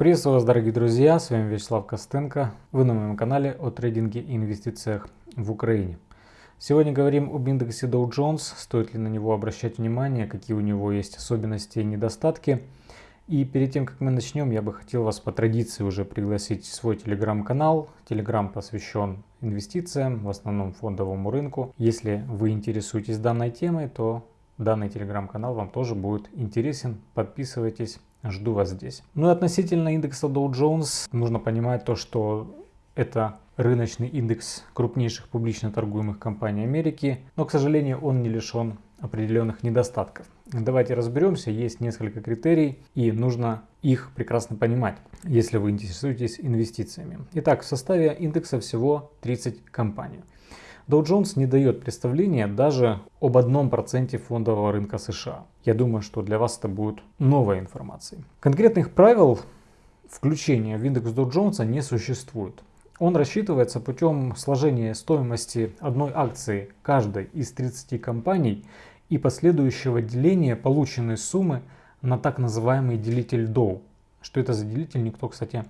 Приветствую вас, дорогие друзья, с вами Вячеслав Костенко. Вы на моем канале о трейдинге и инвестициях в Украине. Сегодня говорим об индексе Dow Jones, стоит ли на него обращать внимание, какие у него есть особенности и недостатки. И перед тем, как мы начнем, я бы хотел вас по традиции уже пригласить в свой телеграм-канал. Телеграм посвящен инвестициям, в основном фондовому рынку. Если вы интересуетесь данной темой, то данный телеграм-канал вам тоже будет интересен. Подписывайтесь Жду вас здесь. Ну и относительно индекса Dow Jones нужно понимать то, что это рыночный индекс крупнейших публично торгуемых компаний Америки, но, к сожалению, он не лишен определенных недостатков. Давайте разберемся, есть несколько критерий и нужно их прекрасно понимать, если вы интересуетесь инвестициями. Итак, в составе индекса всего 30 компаний. Dow Jones не дает представления даже об одном проценте фондового рынка США. Я думаю, что для вас это будет новой информацией. Конкретных правил включения в индекс Dow Jones не существует. Он рассчитывается путем сложения стоимости одной акции каждой из 30 компаний и последующего деления полученной суммы на так называемый делитель Dow. Что это за делитель, никто, кстати,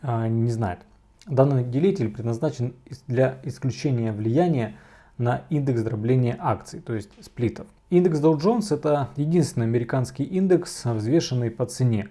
а, не знает. Данный делитель предназначен для исключения влияния на индекс дробления акций, то есть сплитов. Индекс Dow Jones это единственный американский индекс, взвешенный по цене.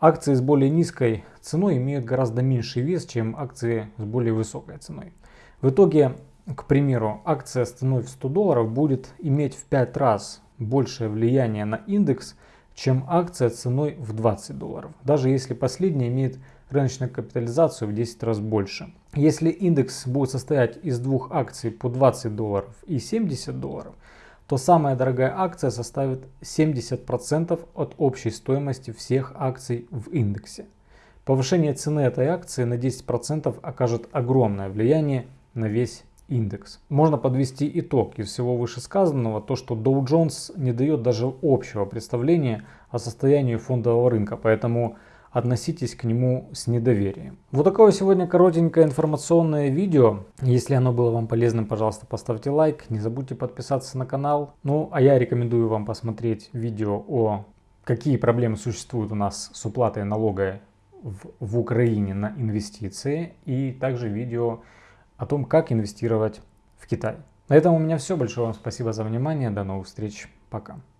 Акции с более низкой ценой имеют гораздо меньший вес, чем акции с более высокой ценой. В итоге, к примеру, акция с ценой в 100 долларов будет иметь в 5 раз большее влияние на индекс, чем акция ценой в 20 долларов, даже если последняя имеет рыночную капитализацию в 10 раз больше. Если индекс будет состоять из двух акций по 20 долларов и 70 долларов, то самая дорогая акция составит 70% от общей стоимости всех акций в индексе. Повышение цены этой акции на 10% окажет огромное влияние на весь индекс. Можно подвести итог из всего вышесказанного, то что Dow Jones не дает даже общего представления о состоянии фондового рынка, поэтому относитесь к нему с недоверием. Вот такое сегодня коротенькое информационное видео. Если оно было вам полезным, пожалуйста, поставьте лайк. Не забудьте подписаться на канал. Ну, а я рекомендую вам посмотреть видео о какие проблемы существуют у нас с уплатой налога в, в Украине на инвестиции. И также видео о том, как инвестировать в Китай. На этом у меня все. Большое вам спасибо за внимание. До новых встреч. Пока.